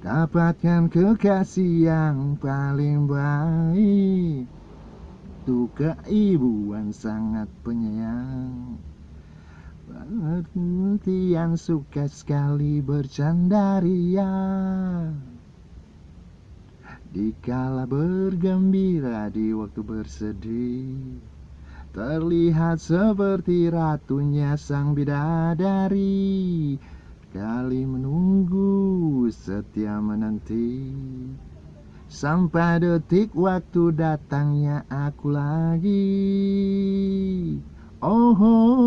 Dapatkan kekasih yang paling baik. Tuh keibuan sangat penyayang. Pengertian suka sekali bercanda ria. Dikala bergembira di waktu bersedih Terlihat seperti ratunya sang bidadari. Kali setia menanti Sampai detik waktu datangnya aku lagi Oh, oh.